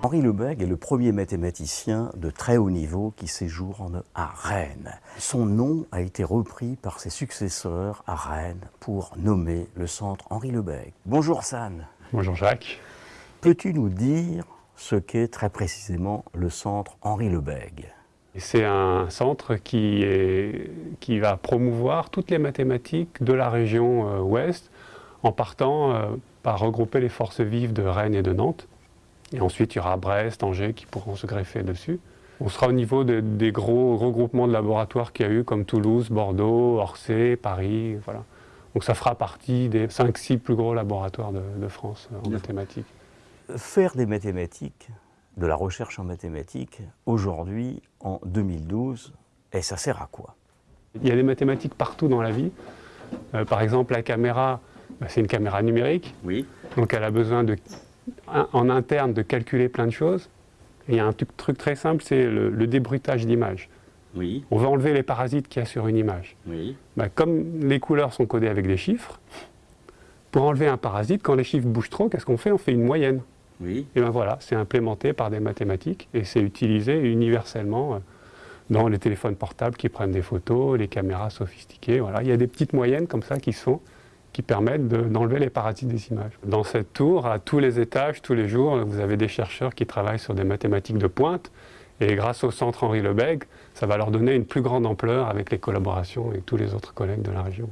Henri Lebègue est le premier mathématicien de très haut niveau qui séjourne à Rennes. Son nom a été repris par ses successeurs à Rennes pour nommer le centre Henri Lebègue. Bonjour San. Bonjour Jacques. Peux-tu nous dire ce qu'est très précisément le centre Henri Lebègue c'est un centre qui, est, qui, va promouvoir toutes les mathématiques de la région euh, ouest en partant euh, par regrouper les forces vives de Rennes et de Nantes. Et ensuite, il y aura Brest, Angers qui pourront se greffer dessus. On sera au niveau des gros regroupements de laboratoires qu'il y a eu, comme Toulouse, Bordeaux, Orsay, Paris. Voilà. Donc ça fera partie des 5-6 plus gros laboratoires de, France en mathématiques. Faire des mathématiques, de la recherche en mathématiques, aujourd'hui, en 2012, et ça sert à quoi? Il y a des mathématiques partout dans la vie. Euh, par exemple, la caméra, bah, c'est une caméra numérique. Oui. Donc elle a besoin de en interne de calculer plein de choses. il y a un truc, très simple, c'est le, débruitage d'image. Oui. On va enlever les parasites qu'il y a sur une image. Oui. Bah, comme les couleurs sont codées avec des chiffres, pour enlever un parasite, quand les chiffres bougent trop, qu'est-ce qu'on fait? On fait une moyenne. Oui. Et bien voilà, c'est implémenté par des mathématiques et c'est utilisé universellement euh, dans les téléphones portables qui prennent des photos, les caméras sophistiquées. Voilà. Il y a des petites moyennes comme ça qui sont qui permettent d'enlever les parasites des images. Dans cette tour, à tous les étages, tous les jours, vous avez des chercheurs qui travaillent sur des mathématiques de pointe, et grâce au centre Henri Lebesgue, ça va leur donner une plus grande ampleur avec les collaborations et tous les autres collègues de la région.